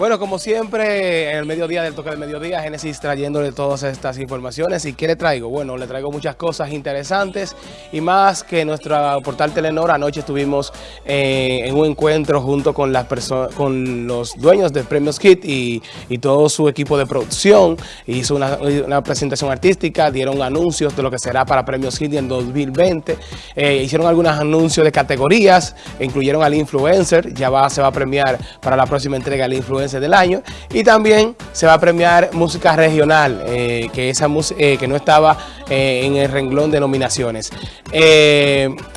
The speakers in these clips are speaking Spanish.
Bueno, como siempre, en el mediodía del toque del mediodía, Génesis trayéndole todas estas informaciones. ¿Y qué le traigo? Bueno, le traigo muchas cosas interesantes y más que nuestro portal Telenor. Anoche estuvimos eh, en un encuentro junto con las con los dueños de Premios Kit y, todo su equipo de producción. Hizo una, presentación artística, dieron anuncios de lo que será para Premios Kit en 2020. Eh, hicieron algunos anuncios de categorías, incluyeron al influencer, ya va, se va a premiar para la próxima entrega al influencer del año y también se va a premiar música regional, eh, que esa eh, que no estaba eh, en el renglón de nominaciones.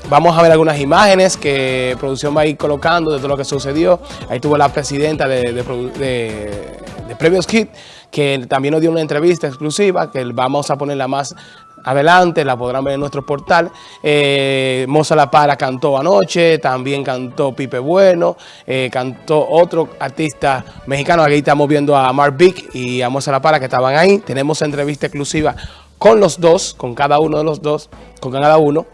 vamos a ver algunas imágenes que producción va a ir colocando de todo lo que sucedió. Ahí tuvo la presidenta de, de Premios Kit, que también nos dio una entrevista exclusiva, que vamos a ponerla más adelante, la podrán ver en nuestro portal. Eh, Moza La Para cantó anoche, también cantó Pipe Bueno, eh, cantó otro artista mexicano, aquí estamos viendo a Mark Vick y a Moza La Para que estaban ahí. Tenemos entrevista exclusiva con los dos, con cada uno de los dos, con cada uno.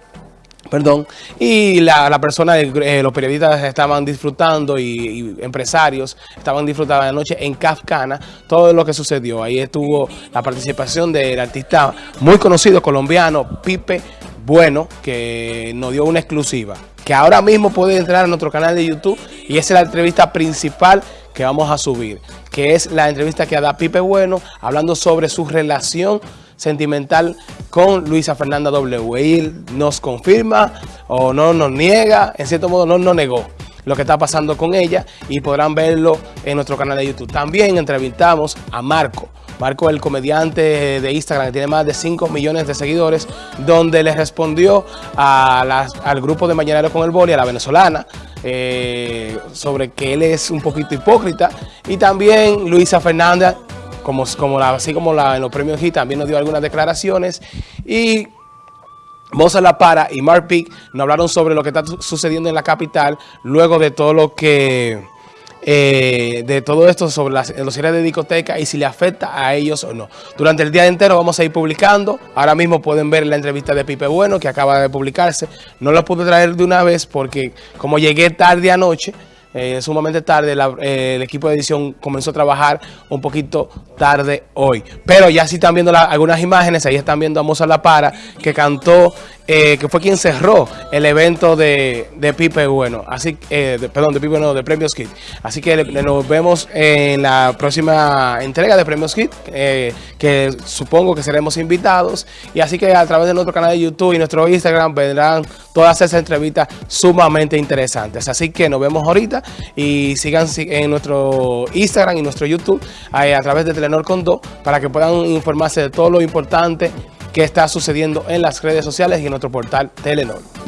Perdón, y la, persona, eh, los periodistas estaban disfrutando y, empresarios estaban disfrutando la noche en Kafkana todo lo que sucedió. Ahí estuvo la participación del artista muy conocido colombiano, Pipe Bueno, que nos dio una exclusiva, que ahora mismo puede entrar a nuestro canal de YouTube y esa es la entrevista principal que vamos a subir, que es la entrevista que da Pipe Bueno hablando sobre su relación sentimental con Luisa Fernanda W. Y nos confirma o no nos niega, en cierto modo no nos negó lo que está pasando con ella y podrán verlo en nuestro canal de YouTube. También entrevistamos a Marco. Marco, el comediante de Instagram que tiene más de 5 millones de seguidores, donde le respondió al grupo de Mañanero con el Boli, a la venezolana, eh, sobre que él es un poquito hipócrita. Y también Luisa Fernanda como, la, así como la, en los premios HIT también nos dio algunas declaraciones y Moza La Para y Mark Pick nos hablaron sobre lo que está sucediendo en la capital luego de todo lo que... Eh, de todo esto sobre las, los cierres de discoteca y si le afecta a ellos o no. Durante el día entero vamos a ir publicando. Ahora mismo pueden ver la entrevista de Pipe Bueno que acaba de publicarse. No lo pude traer de una vez porque como llegué tarde anoche, eh, sumamente tarde, eh, el equipo de edición comenzó a trabajar un poquito tarde hoy. Pero ya sí están viendo algunas imágenes, ahí están viendo a Moza La Para, que cantó eh, que fue quien cerró el evento de, de Pipe Bueno, así eh, perdón, de Pipe Bueno, de Premios Kit. Así que nos vemos en la próxima entrega de Premios eh, que supongo que seremos invitados. Y así que a través de nuestro canal de YouTube y nuestro Instagram vendrán todas esas entrevistas sumamente interesantes. Así que nos vemos ahorita y sigan en nuestro Instagram y nuestro YouTube a través de Telenor Condó para que puedan informarse de todo lo importante que está sucediendo en las redes sociales y en nuestro portal Telenor.